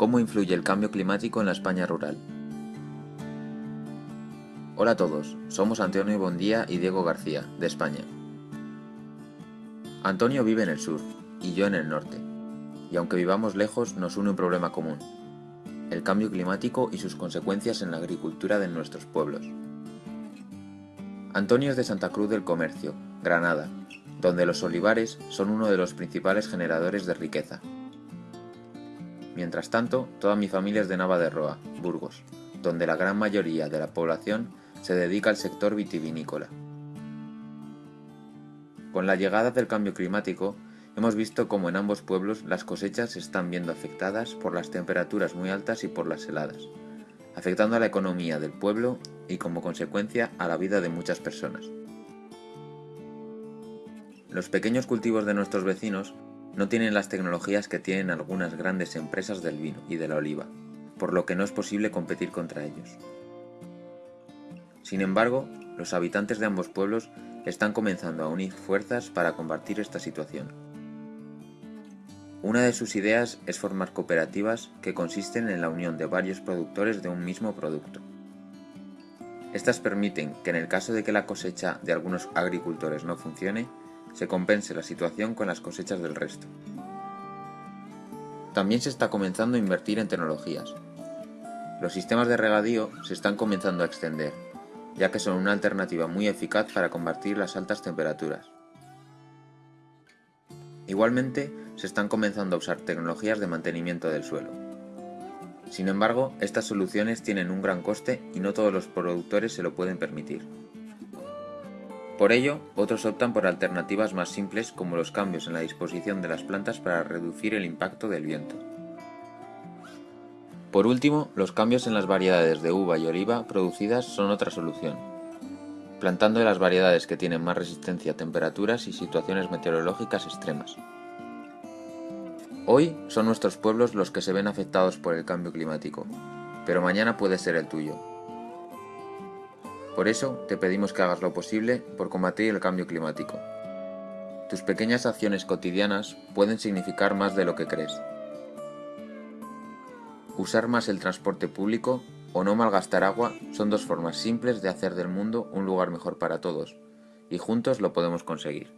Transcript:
¿Cómo influye el cambio climático en la España rural? Hola a todos, somos Antonio Bondía y Diego García, de España. Antonio vive en el sur, y yo en el norte, y aunque vivamos lejos nos une un problema común, el cambio climático y sus consecuencias en la agricultura de nuestros pueblos. Antonio es de Santa Cruz del Comercio, Granada, donde los olivares son uno de los principales generadores de riqueza. Mientras tanto, toda mi familia es de Nava de Roa, Burgos, donde la gran mayoría de la población se dedica al sector vitivinícola. Con la llegada del cambio climático, hemos visto cómo en ambos pueblos las cosechas se están viendo afectadas por las temperaturas muy altas y por las heladas, afectando a la economía del pueblo y como consecuencia a la vida de muchas personas. Los pequeños cultivos de nuestros vecinos no tienen las tecnologías que tienen algunas grandes empresas del vino y de la oliva, por lo que no es posible competir contra ellos. Sin embargo, los habitantes de ambos pueblos están comenzando a unir fuerzas para combatir esta situación. Una de sus ideas es formar cooperativas que consisten en la unión de varios productores de un mismo producto. Estas permiten que en el caso de que la cosecha de algunos agricultores no funcione, se compense la situación con las cosechas del resto. También se está comenzando a invertir en tecnologías. Los sistemas de regadío se están comenzando a extender, ya que son una alternativa muy eficaz para combatir las altas temperaturas. Igualmente, se están comenzando a usar tecnologías de mantenimiento del suelo. Sin embargo, estas soluciones tienen un gran coste y no todos los productores se lo pueden permitir. Por ello, otros optan por alternativas más simples como los cambios en la disposición de las plantas para reducir el impacto del viento. Por último, los cambios en las variedades de uva y oliva producidas son otra solución, plantando las variedades que tienen más resistencia a temperaturas y situaciones meteorológicas extremas. Hoy son nuestros pueblos los que se ven afectados por el cambio climático, pero mañana puede ser el tuyo. Por eso te pedimos que hagas lo posible por combatir el cambio climático. Tus pequeñas acciones cotidianas pueden significar más de lo que crees. Usar más el transporte público o no malgastar agua son dos formas simples de hacer del mundo un lugar mejor para todos, y juntos lo podemos conseguir.